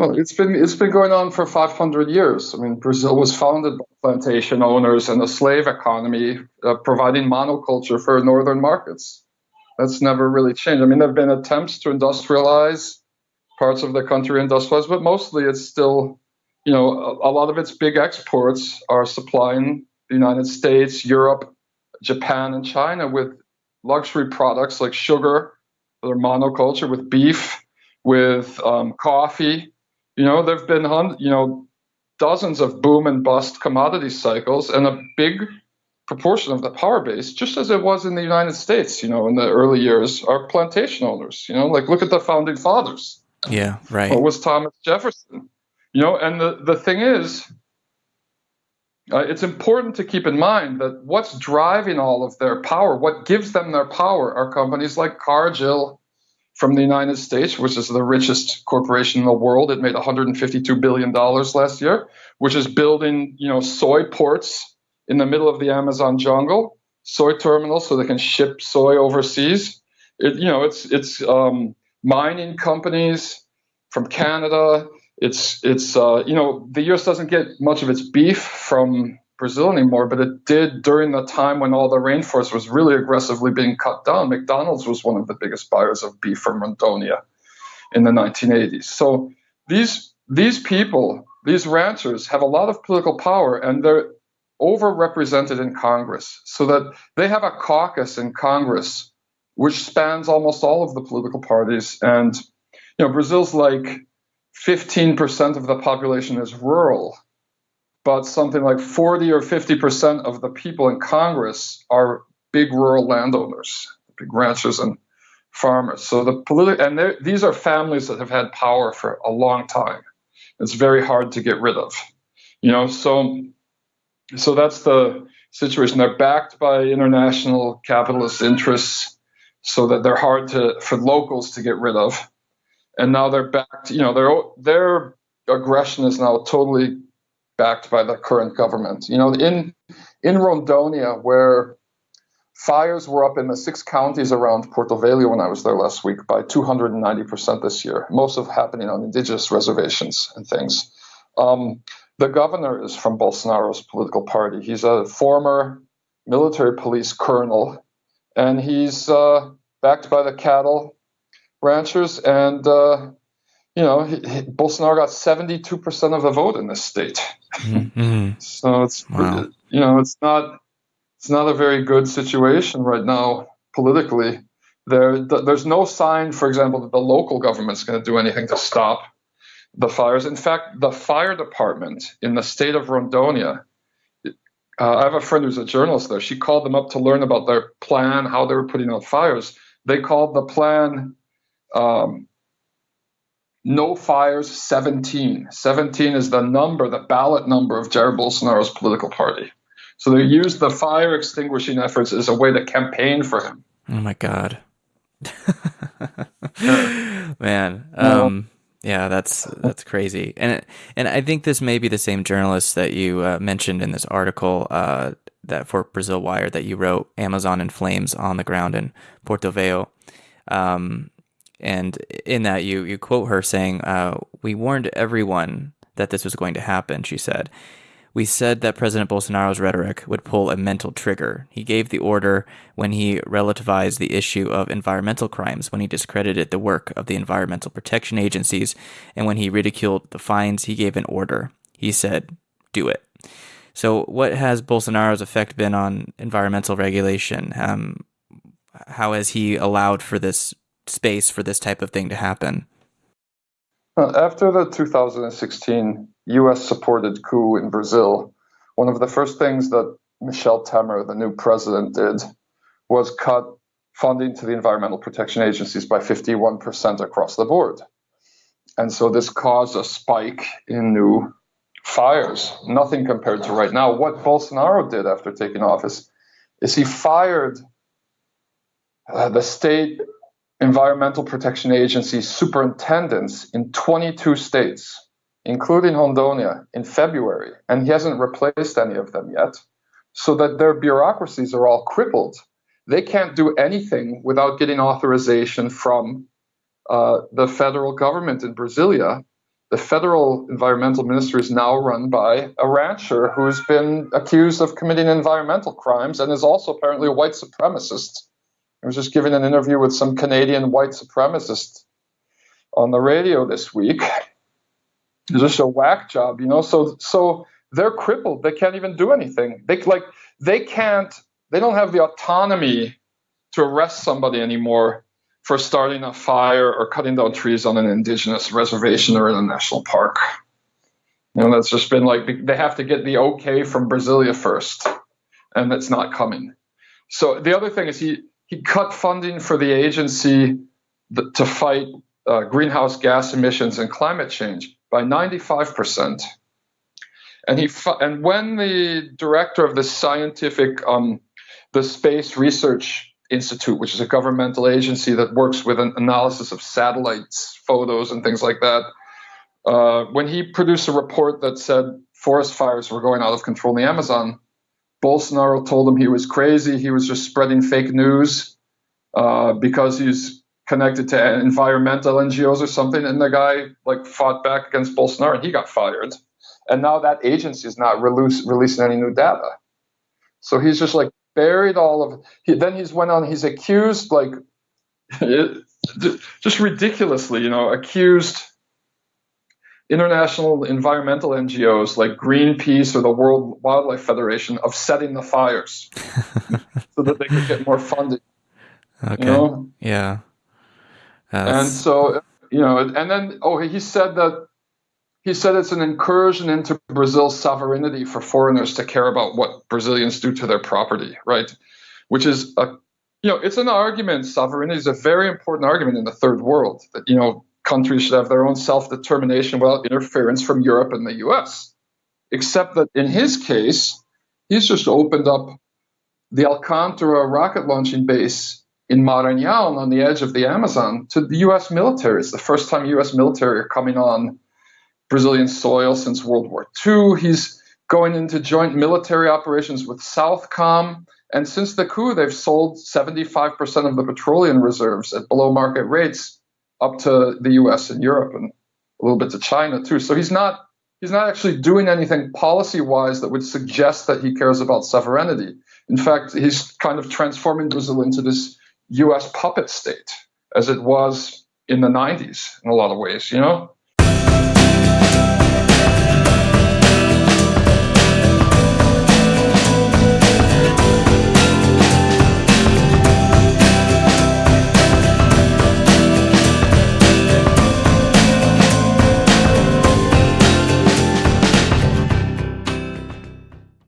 Well, it's been it's been going on for 500 years. I mean, Brazil was founded by plantation owners and a slave economy, uh, providing monoculture for northern markets. That's never really changed. I mean, there have been attempts to industrialize parts of the country, industrialize, but mostly it's still, you know, a, a lot of its big exports are supplying the United States, Europe, Japan, and China with luxury products like sugar, their monoculture, with beef, with um, coffee you know, there've been you know dozens of boom and bust commodity cycles, and a big proportion of the power base, just as it was in the United States, you know, in the early years, are plantation owners. You know, like look at the founding fathers. Yeah, right. What was Thomas Jefferson? You know, and the the thing is, uh, it's important to keep in mind that what's driving all of their power, what gives them their power, are companies like Cargill from the United States, which is the richest corporation in the world. It made 152 billion dollars last year, which is building, you know, soy ports in the middle of the Amazon jungle, soy terminals so they can ship soy overseas. It, you know, it's it's um, mining companies from Canada. It's it's uh, you know the U.S. doesn't get much of its beef from Brazil anymore, but it did during the time when all the rainforest was really aggressively being cut down. McDonald's was one of the biggest buyers of beef from Rondônia in the 1980s. So these these people, these ranchers, have a lot of political power, and they're overrepresented in Congress, so that they have a caucus in Congress which spans almost all of the political parties. And you know, Brazil's like 15% of the population is rural but something like 40 or 50% of the people in Congress are big rural landowners, big ranchers and farmers. So the political and these are families that have had power for a long time. It's very hard to get rid of, you know. So, so that's the situation. They're backed by international capitalist interests, so that they're hard to for locals to get rid of. And now they're backed. You know, their their aggression is now totally backed by the current government. You know, in in Rondonia, where fires were up in the six counties around Porto Velho when I was there last week by 290% this year, most of happening on indigenous reservations and things. Um, the governor is from Bolsonaro's political party. He's a former military police colonel, and he's uh, backed by the cattle ranchers and uh, you know, he, he, Bolsonaro got 72% of the vote in this state. Mm-hmm. so it's, wow. you know, it's not, it's not a very good situation right now politically. There, there's no sign, for example, that the local government's going to do anything to stop the fires. In fact, the fire department in the state of Rondonia, uh, I have a friend who's a journalist there. She called them up to learn about their plan, how they were putting out fires. They called the plan um, no fires 17. 17 is the number, the ballot number of Jair Bolsonaro's political party. So they used the fire extinguishing efforts as a way to campaign for him. Oh my God. Man. Um, yeah, that's that's crazy. And and I think this may be the same journalist that you uh, mentioned in this article uh, that for Brazil Wire that you wrote Amazon in flames on the ground in Porto Velho. Um, and in that, you you quote her saying, uh, "We warned everyone that this was going to happen." She said. We said that President Bolsonaro's rhetoric would pull a mental trigger. He gave the order when he relativized the issue of environmental crimes, when he discredited the work of the environmental protection agencies, and when he ridiculed the fines, he gave an order. He said, do it. So, what has Bolsonaro's effect been on environmental regulation? Um, how has he allowed for this space for this type of thing to happen? After the 2016 US supported coup in Brazil, one of the first things that Michel Temer, the new president, did was cut funding to the environmental protection agencies by 51% across the board. And so this caused a spike in new fires, nothing compared to right now. What Bolsonaro did after taking office is he fired uh, the state Environmental Protection Agency superintendents in 22 states, including Rondônia, in February, and he hasn't replaced any of them yet, so that their bureaucracies are all crippled. They can't do anything without getting authorization from uh, the federal government in Brasilia the federal environmental minister is now run by a rancher who's been accused of committing environmental crimes and is also apparently a white supremacist. I was just giving an interview with some Canadian white supremacist on the radio this week. It's just a whack job, you know. So so they're crippled. They can't even do anything. They like they can't. They don't have the autonomy to arrest somebody anymore for starting a fire or cutting down trees on an indigenous reservation or in a national park. You know, that's just been like they have to get the okay from Brasilia first, and that's not coming. So the other thing is he he cut funding for the agency to fight uh, greenhouse gas emissions and climate change by 95 percent. And he and when the director of the scientific um, the space research Institute, which is a governmental agency that works with an analysis of satellites, photos, and things like that. Uh, when he produced a report that said forest fires were going out of control in the Amazon, Bolsonaro told him he was crazy. He was just spreading fake news uh, because he's connected to environmental NGOs or something. And the guy like fought back against Bolsonaro, and he got fired. And now that agency is not release, releasing any new data. So he's just like buried all of he, then he's went on he's accused like just ridiculously you know accused international environmental ngos like greenpeace or the world wildlife federation of setting the fires so that they could get more funding okay you know? yeah and so you know and then oh he said that he said it's an incursion into Brazil's sovereignty for foreigners to care about what Brazilians do to their property, right? Which is a, you know, it's an argument. Sovereignty is a very important argument in the third world that you know countries should have their own self-determination without interference from Europe and the U.S. Except that in his case, he's just opened up the Alcantara rocket launching base in Maranhão on the edge of the Amazon to the U.S. military. It's the first time U.S. military are coming on Brazilian soil since World War II. He's going into joint military operations with Southcom. And since the coup, they've sold 75% of the petroleum reserves at below market rates up to the US and Europe and a little bit to China too. So he's not he's not actually doing anything policy wise that would suggest that he cares about sovereignty. In fact, he's kind of transforming Brazil into this US puppet state as it was in the 90s in a lot of ways, you know?